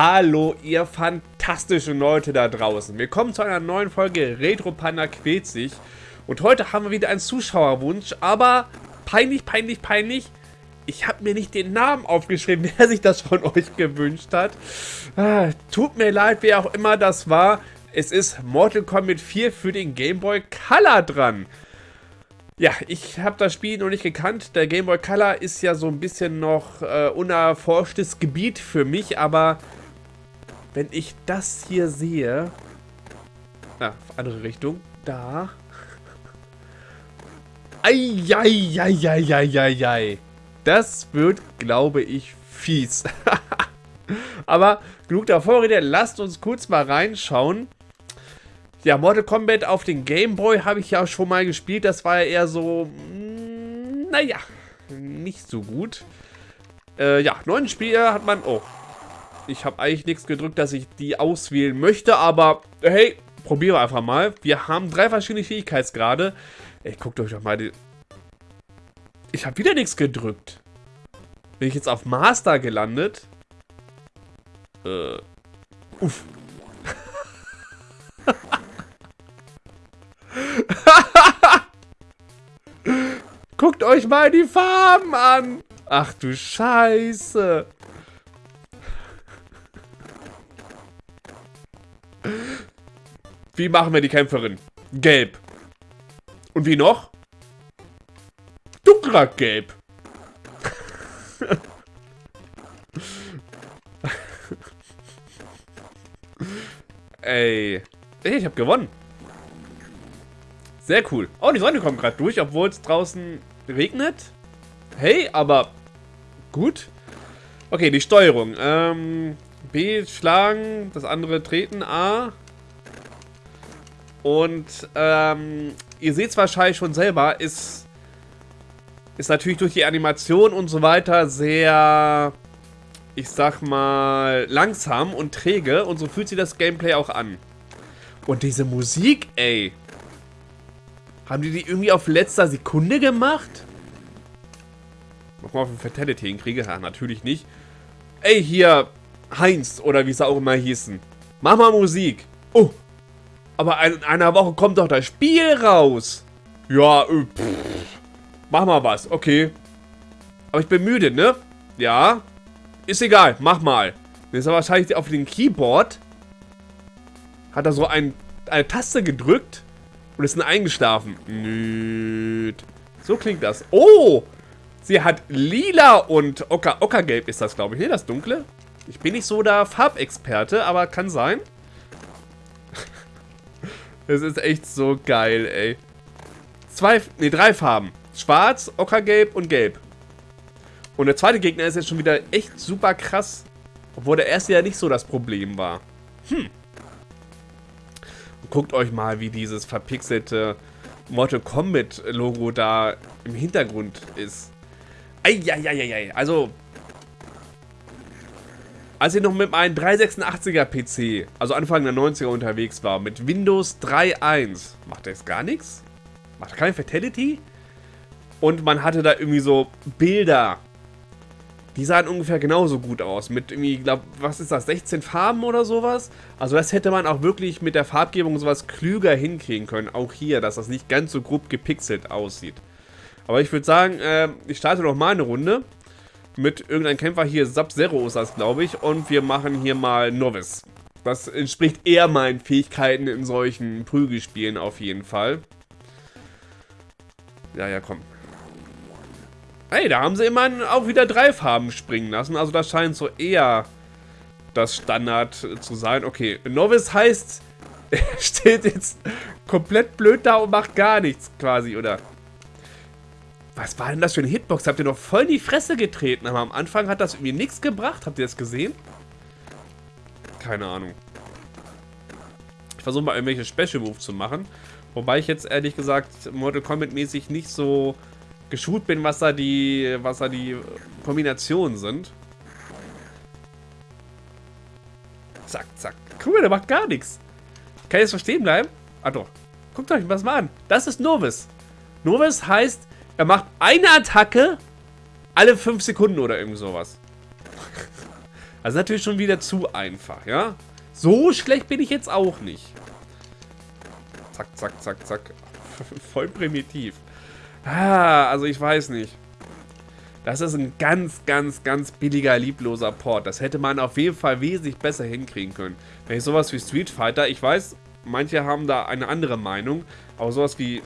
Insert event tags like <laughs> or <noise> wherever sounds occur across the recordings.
Hallo, ihr fantastischen Leute da draußen. Willkommen zu einer neuen Folge Retro Panda quält sich. Und heute haben wir wieder einen Zuschauerwunsch, aber peinlich, peinlich, peinlich. Ich habe mir nicht den Namen aufgeschrieben, <laughs> wer sich das von euch gewünscht hat. Ah, tut mir leid, wer auch immer das war. Es ist Mortal Kombat 4 für den Game Boy Color dran. Ja, ich habe das Spiel noch nicht gekannt. Der Game Boy Color ist ja so ein bisschen noch äh, unerforschtes Gebiet für mich, aber wenn ich das hier sehe... Ah, andere Richtung. Da. Eieieiei. Das wird, glaube ich, fies. <laughs> aber genug der Vorrede. Lasst uns kurz mal reinschauen. Ja, Mortal Kombat auf den Game Boy habe ich ja schon mal gespielt. Das war ja eher so, mm, naja, nicht so gut. Äh, ja, neuen Spieler hat man... Oh, ich habe eigentlich nichts gedrückt, dass ich die auswählen möchte, aber hey, probieren wir einfach mal. Wir haben drei verschiedene Fähigkeitsgrade. Ey, guckt euch doch mal die... Ich habe wieder nichts gedrückt. Bin ich jetzt auf Master gelandet? Äh, uff. <laughs> Guckt euch mal die Farben an. Ach du Scheiße. Wie machen wir die Kämpferin? Gelb. Und wie noch? Dunkler Gelb. <laughs> Ey. Ey, ich hab gewonnen. Sehr cool. Oh, die Sonne kommt gerade durch, obwohl es draußen regnet. Hey, aber gut. Okay, die Steuerung. Ähm, B schlagen, das andere treten, A. Und ähm, ihr seht es wahrscheinlich schon selber, ist, ist natürlich durch die Animation und so weiter sehr, ich sag mal, langsam und träge. Und so fühlt sich das Gameplay auch an. Und diese Musik, ey. Haben die die irgendwie auf letzter Sekunde gemacht? Nochmal auf ein Fatality hinkriege? Ja, natürlich nicht. Ey, hier, Heinz, oder wie es auch immer hießen. Mach mal Musik. Oh, aber in einer Woche kommt doch das Spiel raus. Ja, äh, pff. Mach mal was, okay. Aber ich bin müde, ne? Ja. Ist egal, mach mal. Jetzt ist er wahrscheinlich auf dem Keyboard. Hat er so ein, eine Taste gedrückt. Und ist dann eingeschlafen. Nüt. So klingt das. Oh! Sie hat lila und ocker, ockergelb ist das, glaube ich. Ne, das dunkle. Ich bin nicht so der Farbexperte, aber kann sein. Es ist echt so geil, ey. Zwei, ne, drei Farben. Schwarz, Ockergelb und Gelb. Und der zweite Gegner ist jetzt schon wieder echt super krass. Obwohl der erste ja nicht so das Problem war. Hm. Guckt euch mal, wie dieses verpixelte Mortal Kombat Logo da im Hintergrund ist. Eieieiei. Also, als ich noch mit meinem 386er PC, also Anfang der 90er unterwegs war, mit Windows 3.1, macht jetzt gar nichts? Macht keine Fatality? Und man hatte da irgendwie so Bilder die sahen ungefähr genauso gut aus. Mit irgendwie, glaub, was ist das, 16 Farben oder sowas? Also das hätte man auch wirklich mit der Farbgebung sowas klüger hinkriegen können. Auch hier, dass das nicht ganz so grob gepixelt aussieht. Aber ich würde sagen, äh, ich starte noch mal eine Runde. Mit irgendeinem Kämpfer hier, Sub-Zero ist das, glaube ich. Und wir machen hier mal Novice. Das entspricht eher meinen Fähigkeiten in solchen Prügelspielen auf jeden Fall. Ja, ja, komm. Ey, da haben sie immerhin auch wieder drei Farben springen lassen. Also das scheint so eher das Standard zu sein. Okay, Novice heißt, <laughs> er steht jetzt komplett blöd da und macht gar nichts quasi, oder? Was war denn das für eine Hitbox? Habt ihr noch voll in die Fresse getreten? Aber am Anfang hat das irgendwie nichts gebracht. Habt ihr das gesehen? Keine Ahnung. Ich versuche mal irgendwelche Special Moves zu machen. Wobei ich jetzt ehrlich gesagt Mortal Kombat mäßig nicht so geschult bin, was da die, was da die Kombinationen sind. Zack, zack. Guck mal, der macht gar nichts. Kann ich jetzt verstehen bleiben? Ah doch. Guckt euch was mal an. Das ist Novice. Novice heißt, er macht eine Attacke alle 5 Sekunden oder irgend sowas. Also natürlich schon wieder zu einfach, ja? So schlecht bin ich jetzt auch nicht. Zack, zack, zack, zack. <laughs> Voll primitiv. Ah, also ich weiß nicht. Das ist ein ganz, ganz, ganz billiger, liebloser Port. Das hätte man auf jeden Fall wesentlich besser hinkriegen können. Wenn ich sowas wie Street Fighter, ich weiß, manche haben da eine andere Meinung, aber sowas wie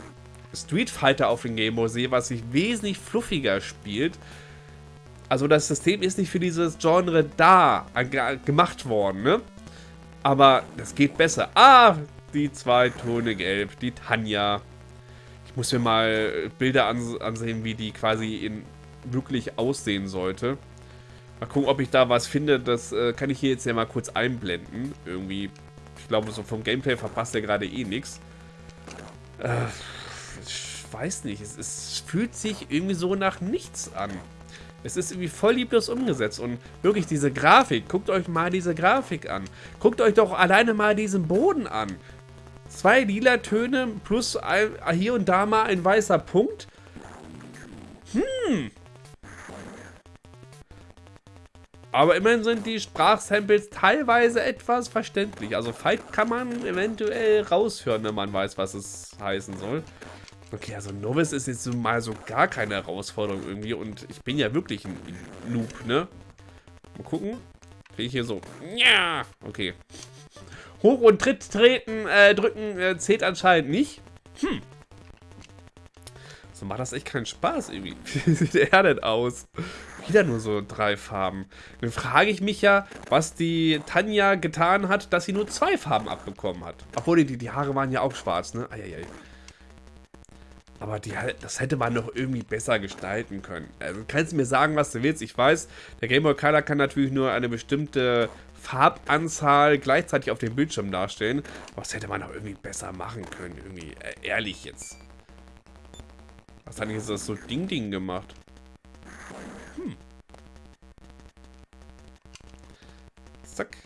Street Fighter auf dem Game Boy sehe, was sich wesentlich fluffiger spielt. Also das System ist nicht für dieses Genre da gemacht worden, ne? Aber das geht besser. Ah, die zwei Tone gelb, die Tanja. Ich muss mir mal Bilder ansehen, wie die quasi in wirklich aussehen sollte. Mal gucken, ob ich da was finde. Das äh, kann ich hier jetzt ja mal kurz einblenden. Irgendwie, ich glaube, so vom Gameplay verpasst er gerade eh nichts. Äh, ich weiß nicht. Es, es fühlt sich irgendwie so nach nichts an. Es ist irgendwie voll lieblos umgesetzt und wirklich diese Grafik, guckt euch mal diese Grafik an. Guckt euch doch alleine mal diesen Boden an. Zwei lila Töne plus hier und da mal ein weißer Punkt. Hm, Aber immerhin sind die Sprachsamples teilweise etwas verständlich. Also Fight kann man eventuell raushören, wenn man weiß, was es heißen soll. Okay, also Novice ist jetzt mal so gar keine Herausforderung irgendwie. Und ich bin ja wirklich ein Noob, ne? Mal gucken. Kriege ich hier so... Ja, okay. Hoch und Tritt treten, äh, drücken äh, zählt anscheinend nicht. Hm. So macht das echt keinen Spaß irgendwie. <laughs> Wie sieht er denn aus? Wieder nur so drei Farben. Dann frage ich mich ja, was die Tanja getan hat, dass sie nur zwei Farben abbekommen hat. Obwohl, die, die Haare waren ja auch schwarz, ne? Eieiei. Aber die, das hätte man noch irgendwie besser gestalten können. Also kannst du mir sagen, was du willst. Ich weiß, der Game Boy Color kann natürlich nur eine bestimmte Farbanzahl gleichzeitig auf dem Bildschirm darstellen. Aber das hätte man noch irgendwie besser machen können. Irgendwie, äh, ehrlich jetzt. Was hat denn jetzt das so Ding-Ding gemacht? Hm. Zack.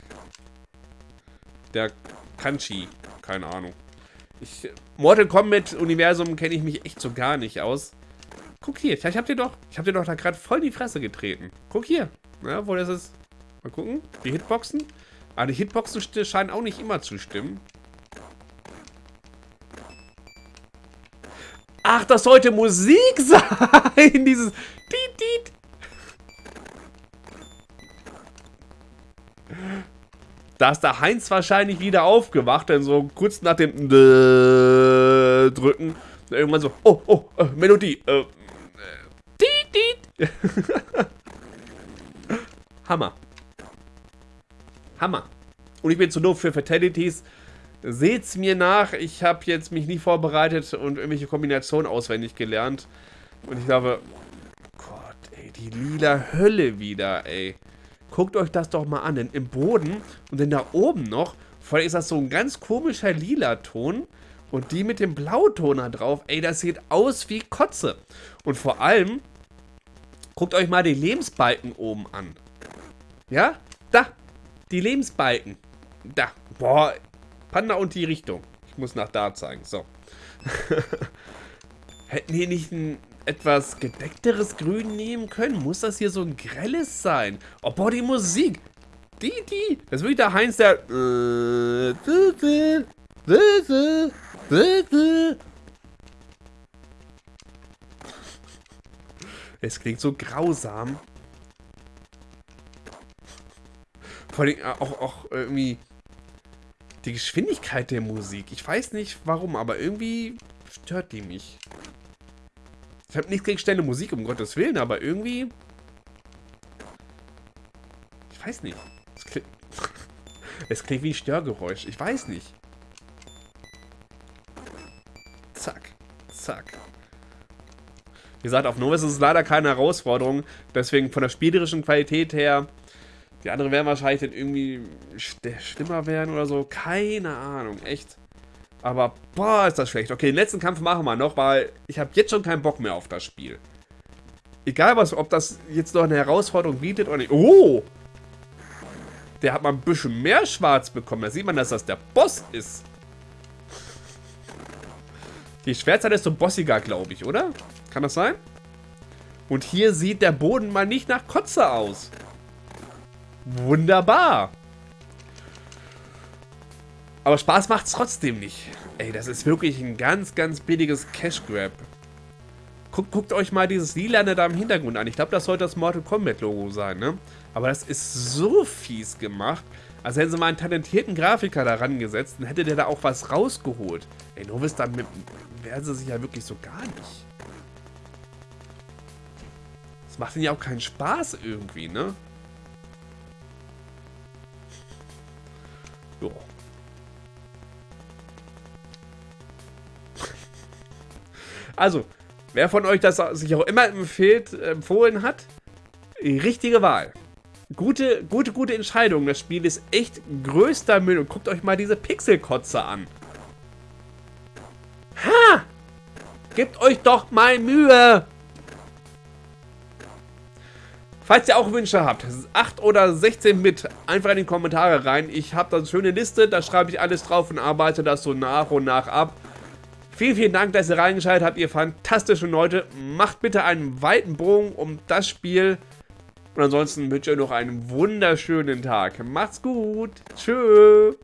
Der Kanchi. Keine Ahnung. Ich, Mortal Kombat Universum kenne ich mich echt so gar nicht aus. Guck hier, vielleicht habt ihr doch, ich hab dir doch da gerade voll in die Fresse getreten. Guck hier, ja, wo das ist. Mal gucken, die Hitboxen. Aber ah, die Hitboxen scheinen auch nicht immer zu stimmen. Ach, das sollte Musik <laughs> sein, dieses Tiet, Da ist der Heinz wahrscheinlich wieder aufgewacht, denn so kurz nach dem Drücken irgendwann so, oh, oh, äh, Melodie, äh, äh, <laughs> Hammer. Hammer. Und ich bin zu doof für Fatalities. Seht's mir nach, ich habe jetzt mich nie vorbereitet und irgendwelche Kombinationen auswendig gelernt. Und ich glaube, Gott, ey, die lila Hölle wieder, ey. Guckt euch das doch mal an, denn im Boden und dann da oben noch, vor allem ist das so ein ganz komischer lila Ton und die mit dem Blauton da drauf, ey, das sieht aus wie Kotze. Und vor allem, guckt euch mal die Lebensbalken oben an. Ja, da, die Lebensbalken. Da, boah, Panda und die Richtung. Ich muss nach da zeigen, so. <laughs> Hätten hier nicht ein etwas gedeckteres Grün nehmen können? Muss das hier so ein grelles sein? Oh, boah, die Musik. Die, die. Das ist wirklich der Heinz, der... Es klingt so grausam. Vor allem auch, auch irgendwie die Geschwindigkeit der Musik. Ich weiß nicht warum, aber irgendwie stört die mich. Ich habe nichts gegen schnelle Musik, um Gottes Willen, aber irgendwie... Ich weiß nicht. Es klingt, <laughs> es klingt wie ein Störgeräusch. Ich weiß nicht. Zack. Zack. Wie gesagt, auf Novus ist es leider keine Herausforderung. Deswegen von der spielerischen Qualität her... Die anderen werden wahrscheinlich dann irgendwie schlimmer werden oder so. Keine Ahnung. Echt. Aber, boah, ist das schlecht. Okay, den letzten Kampf machen wir noch, weil ich habe jetzt schon keinen Bock mehr auf das Spiel. Egal, was, ob das jetzt noch eine Herausforderung bietet oder nicht. Oh! Der hat mal ein bisschen mehr schwarz bekommen. Da sieht man, dass das der Boss ist. Die Schwertzeit ist so bossiger, glaube ich, oder? Kann das sein? Und hier sieht der Boden mal nicht nach Kotze aus. Wunderbar. Aber Spaß macht es trotzdem nicht. Ey, das ist wirklich ein ganz, ganz billiges Cash Grab. Guckt, guckt euch mal dieses Lilane da im Hintergrund an. Ich glaube, das sollte das Mortal Kombat Logo sein, ne? Aber das ist so fies gemacht. Also hätten sie mal einen talentierten Grafiker da rangesetzt, dann hätte der da auch was rausgeholt. Ey, Novis, damit wären sie sich ja wirklich so gar nicht. Das macht ihnen ja auch keinen Spaß irgendwie, ne? Jo. Also, Wer von euch das sich auch immer empfiehlt, empfohlen hat, richtige Wahl. Gute, gute, gute Entscheidung. Das Spiel ist echt größter Müll. Und guckt euch mal diese Pixelkotze an. Ha! Gebt euch doch mal Mühe! Falls ihr auch Wünsche habt, 8 oder 16 mit, einfach in die Kommentare rein. Ich habe da eine schöne Liste, da schreibe ich alles drauf und arbeite das so nach und nach ab. Vielen, vielen Dank, dass ihr reingeschaltet habt, ihr fantastischen Leute. Macht bitte einen weiten Bogen um das Spiel. Und ansonsten wünsche ich euch noch einen wunderschönen Tag. Macht's gut. Tschüss.